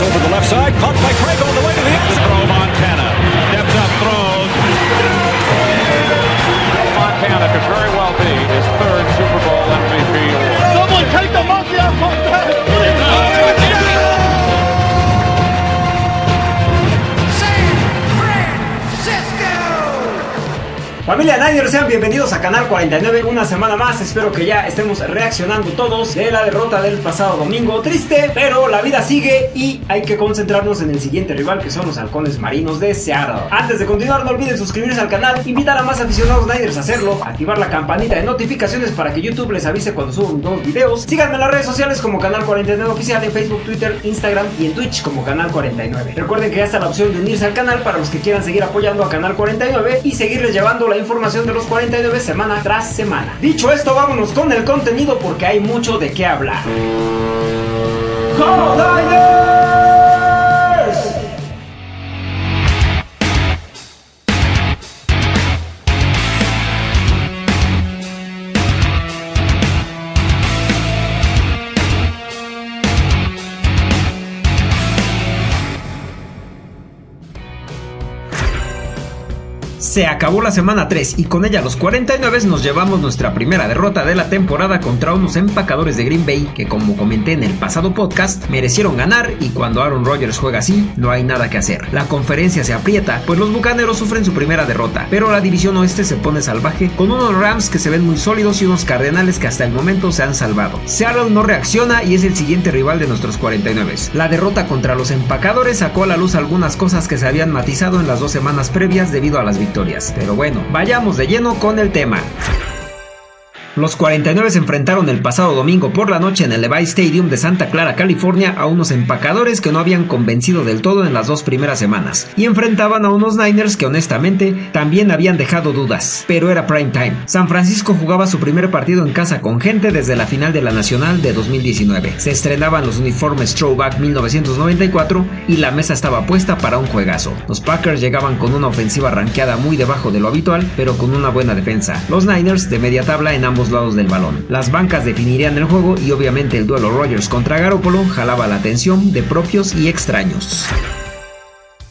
over the left side, caught by Craig Familia Niners, sean bienvenidos a Canal 49 una semana más. Espero que ya estemos reaccionando todos de la derrota del pasado domingo. Triste, pero la vida sigue y hay que concentrarnos en el siguiente rival que son los halcones marinos de Seattle. Antes de continuar, no olviden suscribirse al canal, invitar a más aficionados Niners a hacerlo, activar la campanita de notificaciones para que YouTube les avise cuando subo nuevos videos. Síganme en las redes sociales como Canal 49 Oficial en Facebook, Twitter, Instagram y en Twitch como Canal 49. Recuerden que ya está la opción de unirse al canal para los que quieran seguir apoyando a Canal 49 y seguirles llevando la información de los 49 semana tras semana. Dicho esto, vámonos con el contenido porque hay mucho de qué hablar. ¡49! Se acabó la semana 3 y con ella los 49 nos llevamos nuestra primera derrota de la temporada contra unos empacadores de Green Bay que como comenté en el pasado podcast merecieron ganar y cuando Aaron Rodgers juega así no hay nada que hacer. La conferencia se aprieta pues los bucaneros sufren su primera derrota, pero la división oeste se pone salvaje con unos Rams que se ven muy sólidos y unos Cardenales que hasta el momento se han salvado. Seattle no reacciona y es el siguiente rival de nuestros 49. La derrota contra los empacadores sacó a la luz algunas cosas que se habían matizado en las dos semanas previas debido a las victorias. Pero bueno, vayamos de lleno con el tema. Los 49 se enfrentaron el pasado domingo por la noche en el Levi Stadium de Santa Clara, California, a unos empacadores que no habían convencido del todo en las dos primeras semanas, y enfrentaban a unos Niners que honestamente también habían dejado dudas, pero era prime time. San Francisco jugaba su primer partido en casa con gente desde la final de la Nacional de 2019. Se estrenaban los uniformes Throwback 1994 y la mesa estaba puesta para un juegazo. Los Packers llegaban con una ofensiva ranqueada muy debajo de lo habitual, pero con una buena defensa. Los Niners de media tabla en ambos lados del balón. Las bancas definirían el juego y obviamente el duelo Rogers contra Garoppolo jalaba la atención de propios y extraños.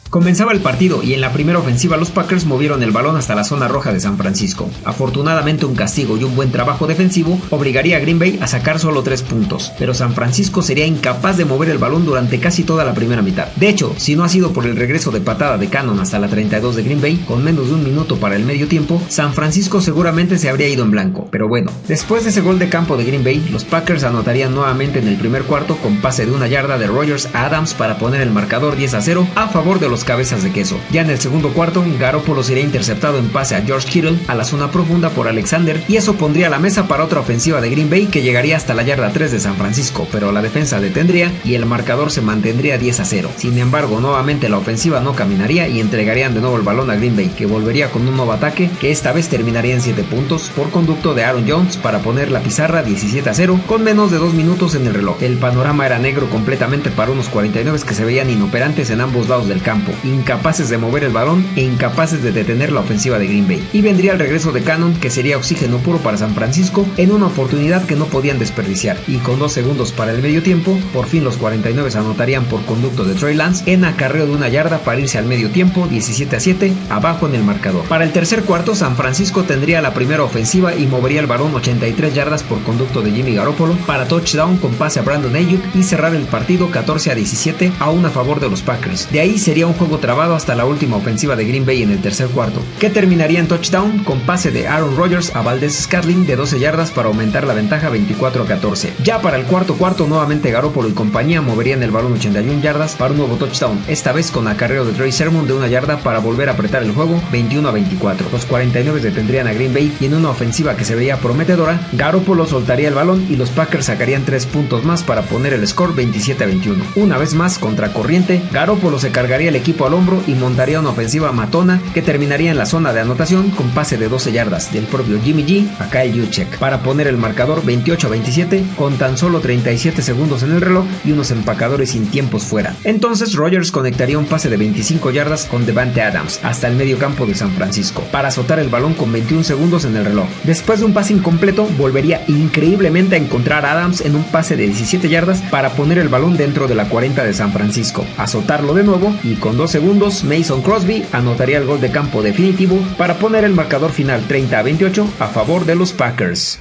Comenzaba el partido y en la primera ofensiva los Packers movieron el balón hasta la zona roja de San Francisco. Afortunadamente un castigo y un buen trabajo defensivo obligaría a Green Bay a sacar solo 3 puntos, pero San Francisco sería incapaz de mover el balón durante casi toda la primera mitad. De hecho, si no ha sido por el regreso de patada de Cannon hasta la 32 de Green Bay, con menos de un minuto para el medio tiempo, San Francisco seguramente se habría ido en blanco. Pero bueno, después de ese gol de campo de Green Bay, los Packers anotarían nuevamente en el primer cuarto con pase de una yarda de Rogers a Adams para poner el marcador 10 a 0 a favor de los cabezas de queso. Ya en el segundo cuarto, Garoppolo sería interceptado en pase a George Kittle a la zona profunda por Alexander y eso pondría la mesa para otra ofensiva de Green Bay que llegaría hasta la yarda 3 de San Francisco, pero la defensa detendría y el marcador se mantendría 10 a 0. Sin embargo, nuevamente la ofensiva no caminaría y entregarían de nuevo el balón a Green Bay, que volvería con un nuevo ataque que esta vez terminaría en 7 puntos por conducto de Aaron Jones para poner la pizarra 17 a 0 con menos de 2 minutos en el reloj. El panorama era negro completamente para unos 49 que se veían inoperantes en ambos lados del campo incapaces de mover el balón e incapaces de detener la ofensiva de Green Bay. Y vendría el regreso de Cannon, que sería oxígeno puro para San Francisco, en una oportunidad que no podían desperdiciar. Y con dos segundos para el medio tiempo, por fin los 49 anotarían por conducto de Trey Lance en acarreo de una yarda para irse al medio tiempo, 17 a 7, abajo en el marcador. Para el tercer cuarto, San Francisco tendría la primera ofensiva y movería el balón 83 yardas por conducto de Jimmy Garoppolo para touchdown con pase a Brandon Ayuk y cerrar el partido 14 a 17 aún a favor de los Packers. De ahí sería un juego trabado hasta la última ofensiva de Green Bay en el tercer cuarto, que terminaría en touchdown con pase de Aaron Rodgers a Valdez Scatling de 12 yardas para aumentar la ventaja 24 a 14. Ya para el cuarto cuarto, nuevamente Garoppolo y compañía moverían el balón 81 yardas para un nuevo touchdown, esta vez con acarreo de Trey Sermon de una yarda para volver a apretar el juego 21 a 24. Los 49 detendrían a Green Bay y en una ofensiva que se veía prometedora, Garoppolo soltaría el balón y los Packers sacarían 3 puntos más para poner el score 27 a 21. Una vez más, contra corriente, Garoppolo se cargaría el equipo al hombro y montaría una ofensiva matona que terminaría en la zona de anotación con pase de 12 yardas del propio Jimmy G a Kyle Juchek para poner el marcador 28 a 27 con tan solo 37 segundos en el reloj y unos empacadores sin tiempos fuera. Entonces Rogers conectaría un pase de 25 yardas con Devante Adams hasta el medio campo de San Francisco para azotar el balón con 21 segundos en el reloj. Después de un pase incompleto, volvería increíblemente a encontrar a Adams en un pase de 17 yardas para poner el balón dentro de la 40 de San Francisco, azotarlo de nuevo y con 2 segundos Mason Crosby anotaría el gol de campo definitivo para poner el marcador final 30 a 28 a favor de los Packers.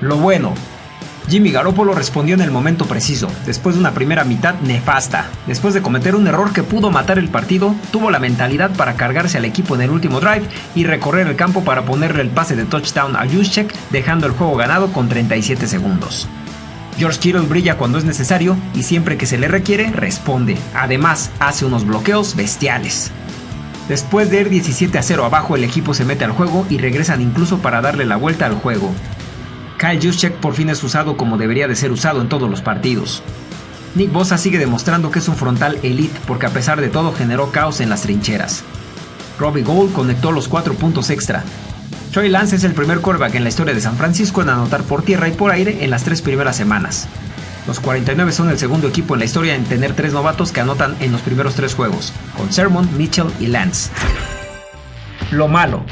Lo bueno, Jimmy Garoppolo respondió en el momento preciso, después de una primera mitad nefasta. Después de cometer un error que pudo matar el partido, tuvo la mentalidad para cargarse al equipo en el último drive y recorrer el campo para ponerle el pase de touchdown a Juszczyk, dejando el juego ganado con 37 segundos. George Kittle brilla cuando es necesario y siempre que se le requiere, responde. Además, hace unos bloqueos bestiales. Después de ir 17 a 0 abajo, el equipo se mete al juego y regresan incluso para darle la vuelta al juego. Kyle Juszczyk por fin es usado como debería de ser usado en todos los partidos. Nick Bosa sigue demostrando que es un frontal elite porque a pesar de todo generó caos en las trincheras. Robbie Gould conectó los 4 puntos extra. Troy Lance es el primer quarterback en la historia de San Francisco en anotar por tierra y por aire en las tres primeras semanas. Los 49 son el segundo equipo en la historia en tener tres novatos que anotan en los primeros tres juegos, con Sermon, Mitchell y Lance. Lo malo,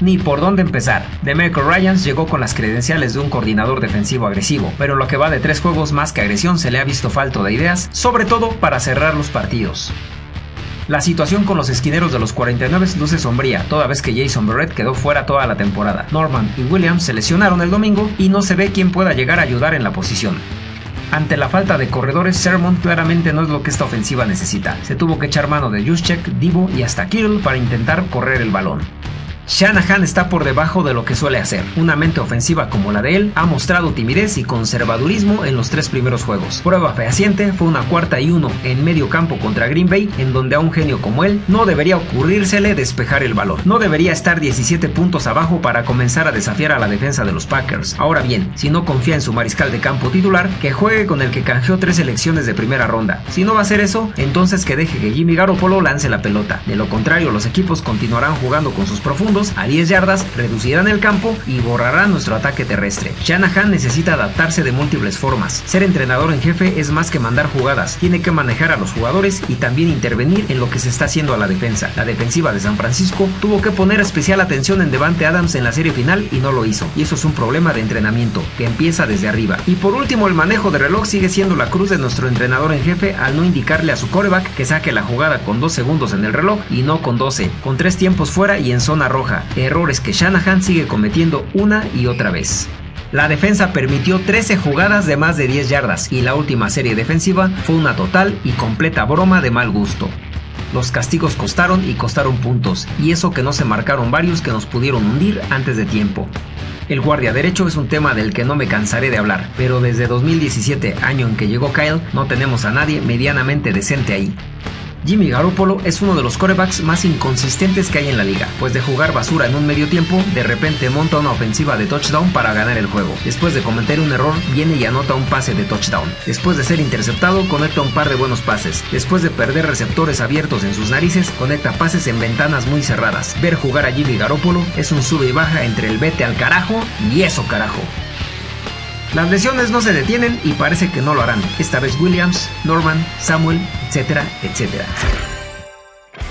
ni por dónde empezar. Demeco Ryans llegó con las credenciales de un coordinador defensivo agresivo, pero lo que va de tres juegos más que agresión se le ha visto falto de ideas, sobre todo para cerrar los partidos. La situación con los esquineros de los 49 luce sombría, toda vez que Jason Barrett quedó fuera toda la temporada. Norman y Williams se lesionaron el domingo y no se ve quién pueda llegar a ayudar en la posición. Ante la falta de corredores, Sermon claramente no es lo que esta ofensiva necesita. Se tuvo que echar mano de Juszczyk, Divo y hasta Kittle para intentar correr el balón. Shanahan está por debajo de lo que suele hacer. Una mente ofensiva como la de él ha mostrado timidez y conservadurismo en los tres primeros juegos. Prueba fehaciente fue una cuarta y uno en medio campo contra Green Bay, en donde a un genio como él no debería ocurrírsele despejar el balón. No debería estar 17 puntos abajo para comenzar a desafiar a la defensa de los Packers. Ahora bien, si no confía en su mariscal de campo titular, que juegue con el que canjeó tres selecciones de primera ronda. Si no va a hacer eso, entonces que deje que Jimmy Garoppolo lance la pelota. De lo contrario, los equipos continuarán jugando con sus profundos a 10 yardas, reducirán el campo y borrarán nuestro ataque terrestre. Shanahan necesita adaptarse de múltiples formas. Ser entrenador en jefe es más que mandar jugadas, tiene que manejar a los jugadores y también intervenir en lo que se está haciendo a la defensa. La defensiva de San Francisco tuvo que poner especial atención en Devante Adams en la serie final y no lo hizo. Y eso es un problema de entrenamiento que empieza desde arriba. Y por último, el manejo de reloj sigue siendo la cruz de nuestro entrenador en jefe al no indicarle a su coreback que saque la jugada con 2 segundos en el reloj y no con 12, con 3 tiempos fuera y en zona roja errores que Shanahan sigue cometiendo una y otra vez. La defensa permitió 13 jugadas de más de 10 yardas y la última serie defensiva fue una total y completa broma de mal gusto. Los castigos costaron y costaron puntos, y eso que no se marcaron varios que nos pudieron hundir antes de tiempo. El guardia derecho es un tema del que no me cansaré de hablar, pero desde 2017, año en que llegó Kyle, no tenemos a nadie medianamente decente ahí. Jimmy Garoppolo es uno de los corebacks más inconsistentes que hay en la liga, pues de jugar basura en un medio tiempo, de repente monta una ofensiva de touchdown para ganar el juego. Después de cometer un error, viene y anota un pase de touchdown. Después de ser interceptado, conecta un par de buenos pases. Después de perder receptores abiertos en sus narices, conecta pases en ventanas muy cerradas. Ver jugar a Jimmy Garoppolo es un sube y baja entre el vete al carajo y eso carajo. Las lesiones no se detienen y parece que no lo harán. Esta vez Williams, Norman, Samuel, etcétera, etcétera.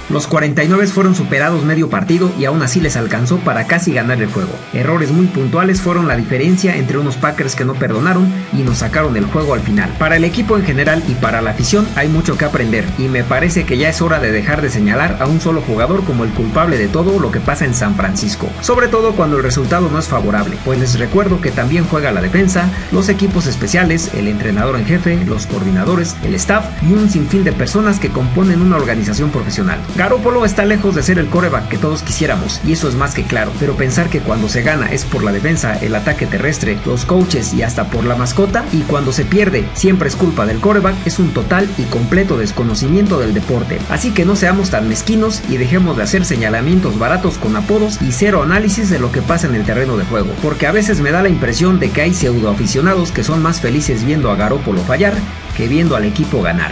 Los 49 fueron superados medio partido y aún así les alcanzó para casi ganar el juego. Errores muy puntuales fueron la diferencia entre unos Packers que no perdonaron y nos sacaron el juego al final. Para el equipo en general y para la afición hay mucho que aprender y me parece que ya es hora de dejar de señalar a un solo jugador como el culpable de todo lo que pasa en San Francisco, sobre todo cuando el resultado no es favorable, pues les recuerdo que también juega la defensa, los equipos especiales, el entrenador en jefe, los coordinadores, el staff y un sinfín de personas que componen una organización profesional. Garoppolo está lejos de ser el coreback que todos quisiéramos, y eso es más que claro, pero pensar que cuando se gana es por la defensa, el ataque terrestre, los coaches y hasta por la mascota, y cuando se pierde siempre es culpa del coreback, es un total y completo desconocimiento del deporte. Así que no seamos tan mezquinos y dejemos de hacer señalamientos baratos con apodos y cero análisis de lo que pasa en el terreno de juego, porque a veces me da la impresión de que hay pseudo aficionados que son más felices viendo a Garoppolo fallar que viendo al equipo ganar.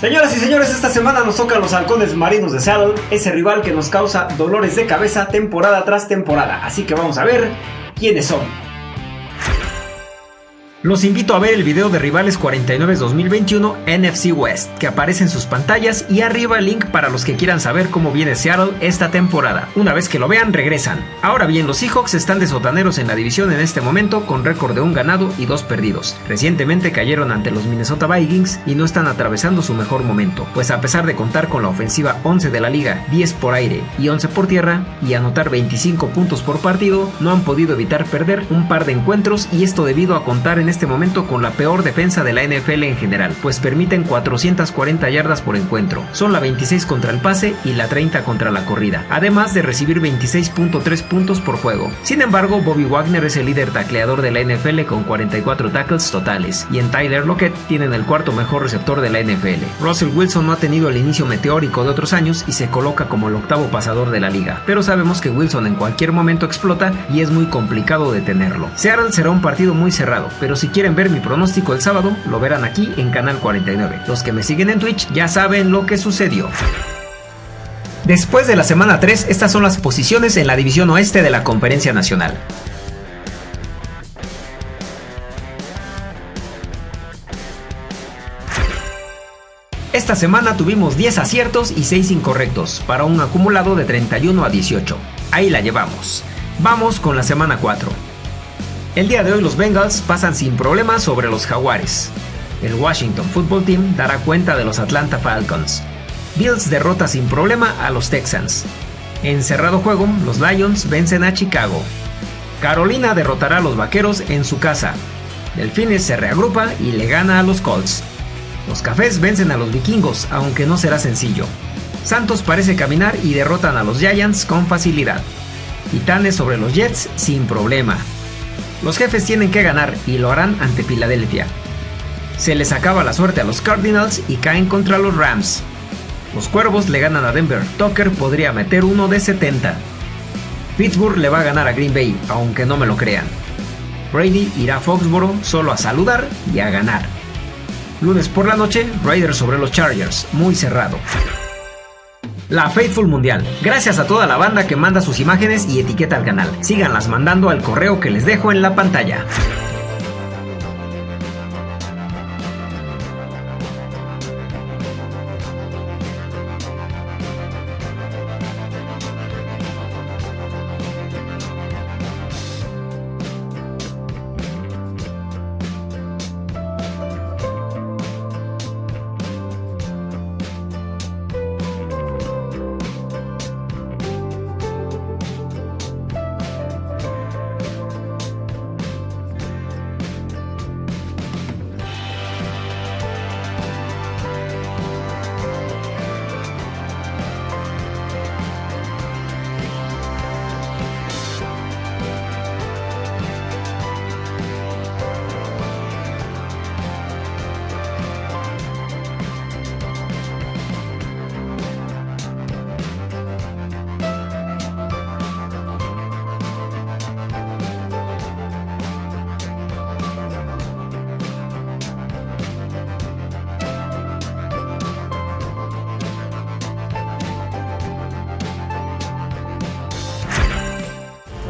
Señoras y señores, esta semana nos tocan los halcones marinos de Seattle, ese rival que nos causa dolores de cabeza temporada tras temporada. Así que vamos a ver quiénes son. Los invito a ver el video de Rivales 49 2021 NFC West, que aparece en sus pantallas y arriba el link para los que quieran saber cómo viene Seattle esta temporada. Una vez que lo vean, regresan. Ahora bien, los Seahawks están de sotaneros en la división en este momento con récord de un ganado y dos perdidos. Recientemente cayeron ante los Minnesota Vikings y no están atravesando su mejor momento, pues a pesar de contar con la ofensiva 11 de la liga, 10 por aire y 11 por tierra, y anotar 25 puntos por partido, no han podido evitar perder un par de encuentros y esto debido a contar en este momento con la peor defensa de la NFL en general, pues permiten 440 yardas por encuentro. Son la 26 contra el pase y la 30 contra la corrida, además de recibir 26.3 puntos por juego. Sin embargo, Bobby Wagner es el líder tacleador de la NFL con 44 tackles totales, y en Tyler Lockett tienen el cuarto mejor receptor de la NFL. Russell Wilson no ha tenido el inicio meteórico de otros años y se coloca como el octavo pasador de la liga, pero sabemos que Wilson en cualquier momento explota y es muy complicado detenerlo. Seattle será un partido muy cerrado, pero si quieren ver mi pronóstico el sábado, lo verán aquí en Canal 49. Los que me siguen en Twitch ya saben lo que sucedió. Después de la semana 3, estas son las posiciones en la división oeste de la Conferencia Nacional. Esta semana tuvimos 10 aciertos y 6 incorrectos, para un acumulado de 31 a 18. Ahí la llevamos. Vamos con la semana 4. El día de hoy los Bengals pasan sin problemas sobre los Jaguares. El Washington Football Team dará cuenta de los Atlanta Falcons. Bills derrota sin problema a los Texans. En cerrado juego, los Lions vencen a Chicago. Carolina derrotará a los Vaqueros en su casa. Delfines se reagrupa y le gana a los Colts. Los Cafés vencen a los Vikingos, aunque no será sencillo. Santos parece caminar y derrotan a los Giants con facilidad. Titanes sobre los Jets sin problema. Los jefes tienen que ganar y lo harán ante Filadelfia. Se les acaba la suerte a los Cardinals y caen contra los Rams. Los Cuervos le ganan a Denver. Tucker podría meter uno de 70. Pittsburgh le va a ganar a Green Bay, aunque no me lo crean. Brady irá a Foxboro solo a saludar y a ganar. Lunes por la noche, Raiders sobre los Chargers, muy cerrado. La Faithful Mundial. Gracias a toda la banda que manda sus imágenes y etiqueta al canal. Síganlas mandando al correo que les dejo en la pantalla.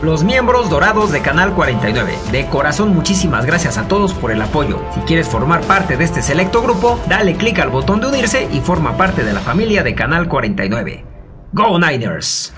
Los miembros dorados de Canal 49. De corazón muchísimas gracias a todos por el apoyo. Si quieres formar parte de este selecto grupo, dale clic al botón de unirse y forma parte de la familia de Canal 49. ¡Go Niners!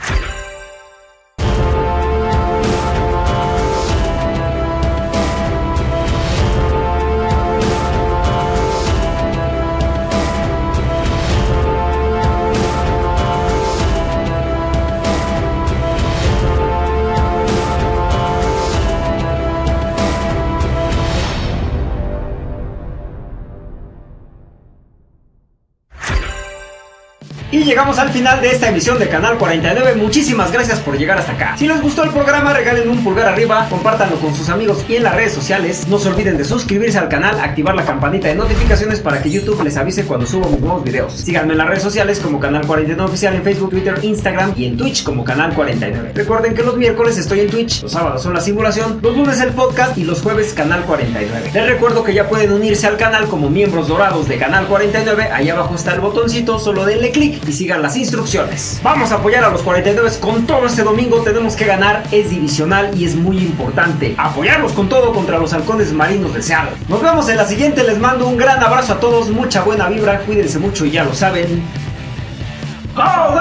Y llegamos al final de esta emisión de Canal 49. Muchísimas gracias por llegar hasta acá. Si les gustó el programa, regalen un pulgar arriba, compártanlo con sus amigos y en las redes sociales. No se olviden de suscribirse al canal, activar la campanita de notificaciones para que YouTube les avise cuando subo mis nuevos videos. Síganme en las redes sociales como Canal 49 Oficial en Facebook, Twitter, Instagram y en Twitch como Canal 49. Recuerden que los miércoles estoy en Twitch, los sábados son la simulación, los lunes el podcast y los jueves Canal 49. Les recuerdo que ya pueden unirse al canal como miembros dorados de Canal 49. Ahí abajo está el botoncito, solo denle clic y sigan las instrucciones. Vamos a apoyar a los 49 con todo este domingo. Tenemos que ganar, es divisional y es muy importante. Apoyarlos con todo contra los halcones marinos de Seattle. Nos vemos en la siguiente. Les mando un gran abrazo a todos, mucha buena vibra. Cuídense mucho y ya lo saben. ¡Oh,